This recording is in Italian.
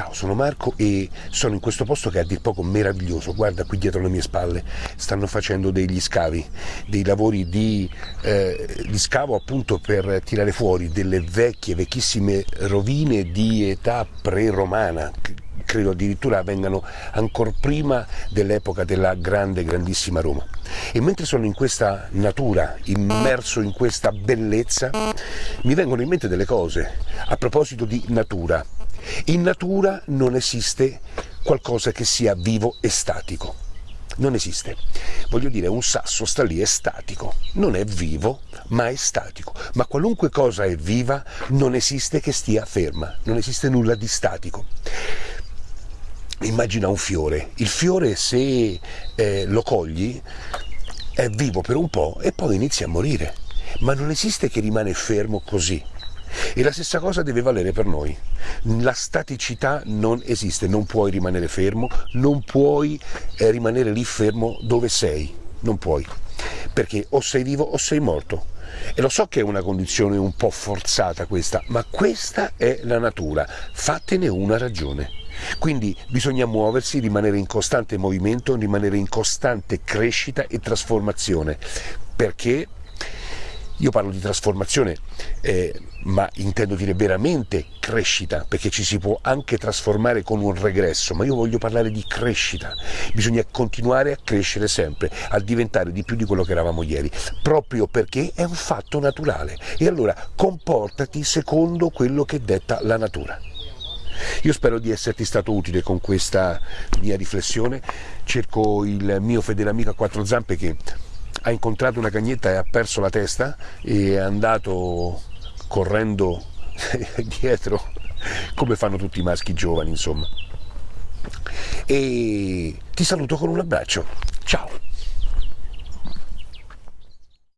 Ciao, sono Marco e sono in questo posto che è a dir poco meraviglioso. Guarda qui dietro le mie spalle, stanno facendo degli scavi, dei lavori di, eh, di scavo appunto per tirare fuori delle vecchie, vecchissime rovine di età pre-romana credo addirittura vengano ancora prima dell'epoca della grande, grandissima Roma. E mentre sono in questa natura, immerso in questa bellezza, mi vengono in mente delle cose a proposito di natura. In natura non esiste qualcosa che sia vivo e statico. Non esiste. Voglio dire, un sasso sta lì, è statico. Non è vivo, ma è statico. Ma qualunque cosa è viva non esiste che stia ferma. Non esiste nulla di statico. Immagina un fiore. Il fiore se eh, lo cogli è vivo per un po' e poi inizia a morire. Ma non esiste che rimane fermo così. E la stessa cosa deve valere per noi. La staticità non esiste, non puoi rimanere fermo, non puoi eh, rimanere lì fermo dove sei, non puoi, perché o sei vivo o sei morto. E lo so che è una condizione un po' forzata questa, ma questa è la natura, fatene una ragione. Quindi bisogna muoversi, rimanere in costante movimento, rimanere in costante crescita e trasformazione, perché io parlo di trasformazione, eh, ma intendo dire veramente crescita, perché ci si può anche trasformare con un regresso, ma io voglio parlare di crescita. Bisogna continuare a crescere sempre, a diventare di più di quello che eravamo ieri, proprio perché è un fatto naturale. E allora comportati secondo quello che detta la natura. Io spero di esserti stato utile con questa mia riflessione, cerco il mio fedele amico a quattro zampe che ha incontrato una cagnetta e ha perso la testa e è andato correndo dietro come fanno tutti i maschi giovani insomma. E ti saluto con un abbraccio. Ciao